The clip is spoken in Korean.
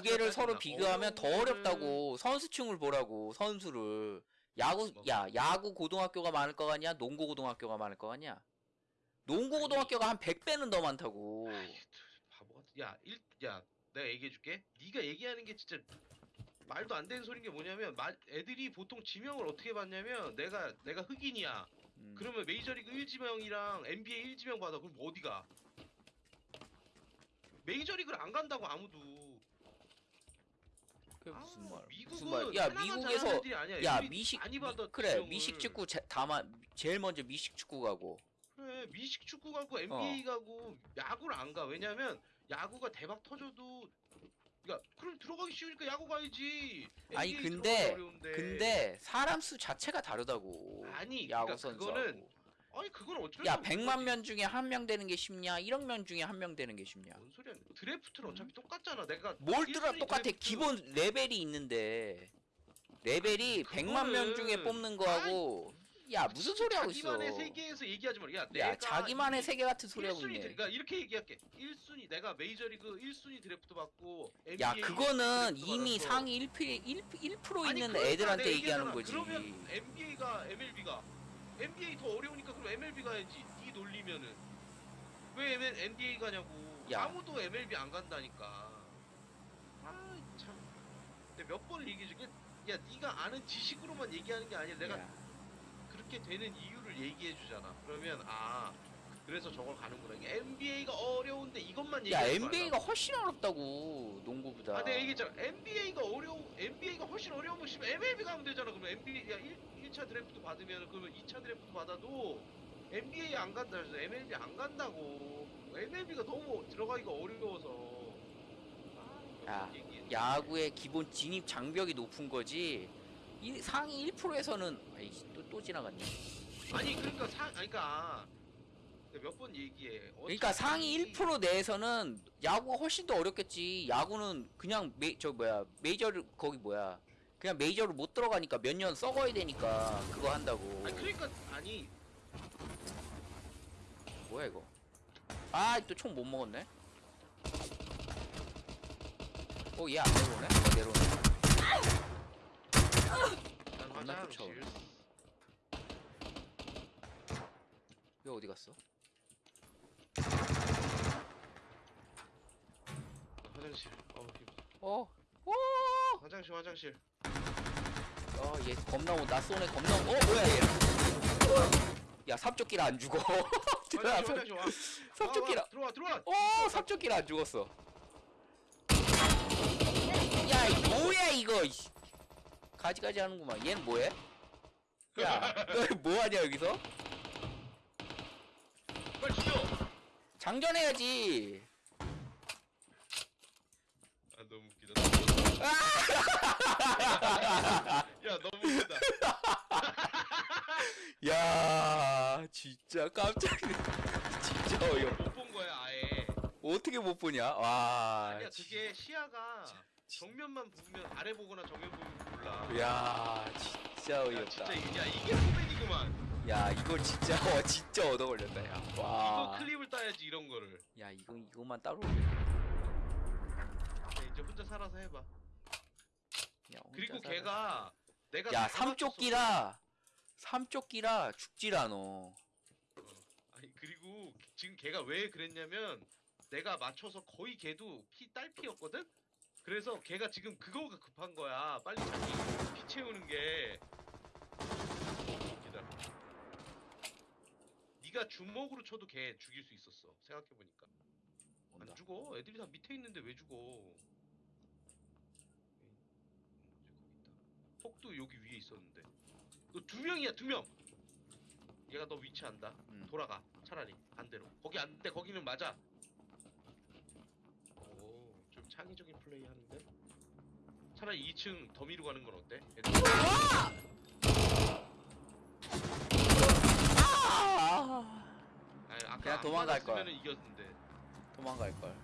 비교하지 개를 않아. 서로 비교하면 더 어렵다고 선수층을 보라고 선수를 야구 뭐. 야 야구 고등학교가 많을 거 같냐 농구 고등학교가 많을 거 같냐 농구. 고등학교가 한 100배는 더 많다고 바보 같은. 야, 일, 야, 내가 얘기해줄게. 네가 얘기하는 게 진짜 말도 안 되는 소리인 게 뭐냐면, 마, 애들이 보통 지명을 어떻게 받냐면, 내가 내가 흑인이야. 음. 그러면 메이저리그 1지명이랑 NBA 1지명 받아. 그럼 어디가? 메이저리그를 안 간다고 아무도. 그게 무슨 아, 말 미국은 무슨 말야 하나만 미국에서. 야 미식 그래. 미식 축구 제, 다만 제일 먼저 미식 축구 가고 그래 미식 축구 가고 NBA 가고 야구를 안 가. 왜냐면 야구가 대박 터져도 그러니까 그럼 들어가기 쉬우니까 야구 가야지. 아니, 근데-. 근데 사람 수 자체가 다르다고 아니, 야구 그러니까 선수하고 그거는 아니 그건 어쩔 수 없는 100만 거지. 명 중에 한 명 되는 게 쉽냐 1억 명 중에 한 명 되는 게 쉽냐 뭔 소리야? 드래프트는 어차피 똑같잖아. 내가 뭘 1순위 똑같아 드래프트- 기본 레벨이 있는데 레벨이 그거는- 100만 명 중에 뽑는 거하고 야 무슨 소리 하고 있어 자기만의 세계에서 얘기하지 마. 야, 야 자기만의 이- 세계 같은 소리 하고 1순위 있네 그러니까 이렇게 얘기할게. 1순위 내가 메이저리그 1순위 드래프트 받고 NBA 야 그거는 이미 상위 1, 1, 1% 아니, 있는 그러니까 애들한테 얘기하는. 거지 그러면 NBA가 MLB가 NBA 더 어려우니까 그럼 MLB 가야지. 이 논리면은 왜 NBA 가냐고. 야. 아무도 MLB 안 간다니까. 아 참. 내가 몇 번을 얘기해 줄게. 야 네가 아는 지식으로만 얘기하는 게 아니라 내가 야, 그렇게 되는 이유를 얘기해 주잖아. 그러면 아 그래서 저걸 가는구나. NBA가 어려운데 이것만 야 얘기하지 NBA가. 훨씬 어렵다고 농구보다 아, 내가 얘기했잖아. NBA가 어려운, NBA가 훨씬 어려우면 씨발 MLB 가면 되잖아. 그러면 NBA, 야, 1, 1차 드래프트 받으면, 그러면 2차 드래프트 받아도 NBA 안 간다 해서 MLB 안 간다고. MLB가 너무 들어가기가 어려워서. 아, 야, 얘기해. 야구의 기본 진입 장벽이 높은 거지 이 상위 1%에서는 아이씨 또, 또 지나갔네 아니, 그러니까 사, 아니, 그러니까. 몇 번 얘기해. 그러니까 상위 1% 내에서는 야구가 훨씬 더 어렵겠지. 야구는 그냥 메, 저 뭐야 메이저를 거기 뭐야 그냥 메이저를 못 들어가니까 몇 년 썩어야 되니까 그거 한다고. 아니, 그러니까, 아니, 뭐야 이거? 아 또 총 못 먹었네. 어얘안 내려오네? 어 내려오네. 난. 쫓아오네. 얘 어디 갔어? 화장실. 어, 힘- 어. 오. 화장실, 화장실. 어, 얘 겁나 오, 나 쏘네 겁나 오. 어, 뭐야 얘? 야, 삽조끼라 안 죽어. 화장실, 화장실 와. 삽조끼라. 와, 와, 들어와, 들어와. 어, 삽조끼라 안 죽었어. 야, 이 뭐야 이거? 가지가지 하는구만. 얘는 뭐해? 야, 너 뭐하냐 여기서? 빨리 죽여. 장전해야지. 아 너무 웃기다. 야 너무 웃기다. 야, 진짜 깜짝. 진짜 어이없. 못 본 거야 아예. 어떻게 못 보냐? 와. 아니야 그게 시야가 정면만 보면 아래 보거나 정면 보면 몰라. 야, 진짜 야, 어이없다. 진짜 이게 야 이게 포백이구만. 야 이거 진짜 어 진짜 얻어 걸렸다 야. 이거 와. 클립을 따야지 이런 거를. 야 이거 이거만 따로. 야, 이제 혼자 살아서 해봐. 야, 혼자 그리고 살아. 걔가 내가 야다 삼쪽기라 삼쪽기라 죽질 않어. 그리고 지금 걔가 왜 그랬냐면 내가 맞춰서 거의 걔도 피 딸피였거든. 그래서 걔가 지금 그거가 급한 거야. 빨리 자기 피 채우는 게. 기다려. 네가 주먹으로 쳐도 걔 죽일 수 있었어. 생각해 보니까. 온다. 안 죽어. 애들이 다 밑에 있는데 왜 죽어? 폭도 여기 위에 있었는데. 너 두 명이야 두 명. 얘가 너 위치 안다. 음. 돌아가. 차라리 반대로. 거기 안 돼. 거기는 맞아. 오, 좀 창의적인 플레이 하는데. 차라리 2층 더미로 가는 건 어때? 애들- 아! 아니, 아까 그냥 안 도망갈 걸. 맞았으면은 이겼는데. 도망갈 걸.